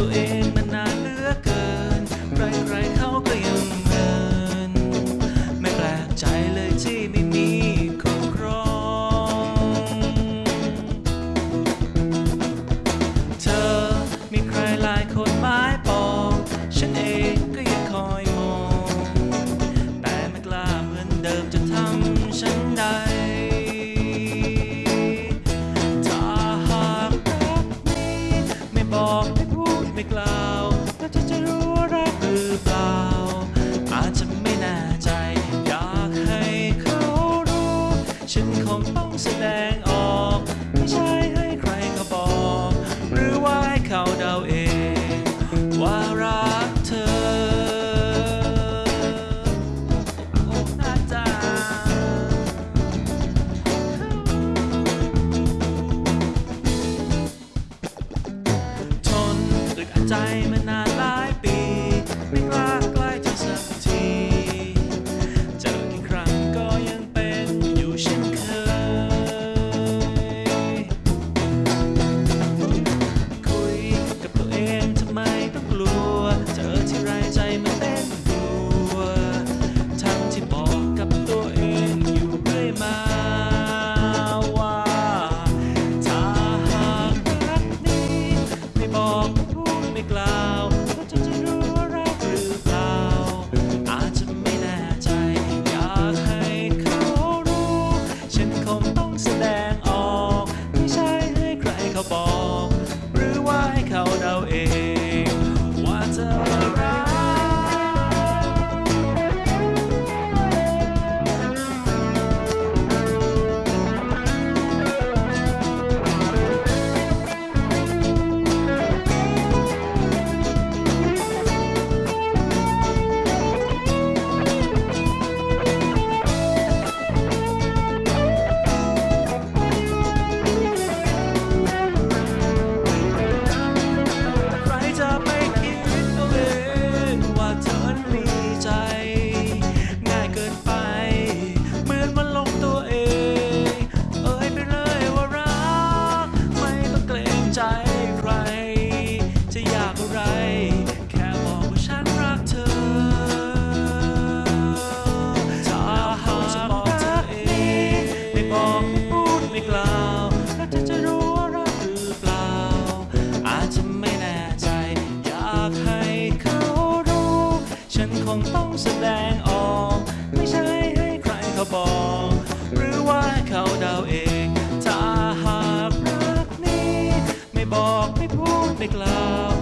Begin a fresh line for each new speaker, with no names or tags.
ตัวเองมานานเหลือเกิน ใครๆเขาก็ยังเมิน ไม่แปลกใจเลยที่ไม่มีคู่ครอง เธอมีใครหลายคนหมายปองฉันเองก็ยังคอยมอง แต่ไม่กล้าเหมือนเดิมจะทำฉันใดถ้าหากรักนี้ไม่บอก ไม่กล่าวแล้วเธอจะรู้ ใจมานานหลายปี ไม่กล้าใกล้เธอสักที เจอกี่ครั้งก็ยังเป็นอยู่เช่นเคย คุยกับตัวเองทำไมต้องกลัว เจอที่ไรใจมันเต้นรัว ทั้งที่บอกกับตัวเองอยู่เรื่อยมา ว่าถ้าหากรักนี้ไม่บอก ไม่กล่าว บอกไม่พูดไม่กล่าว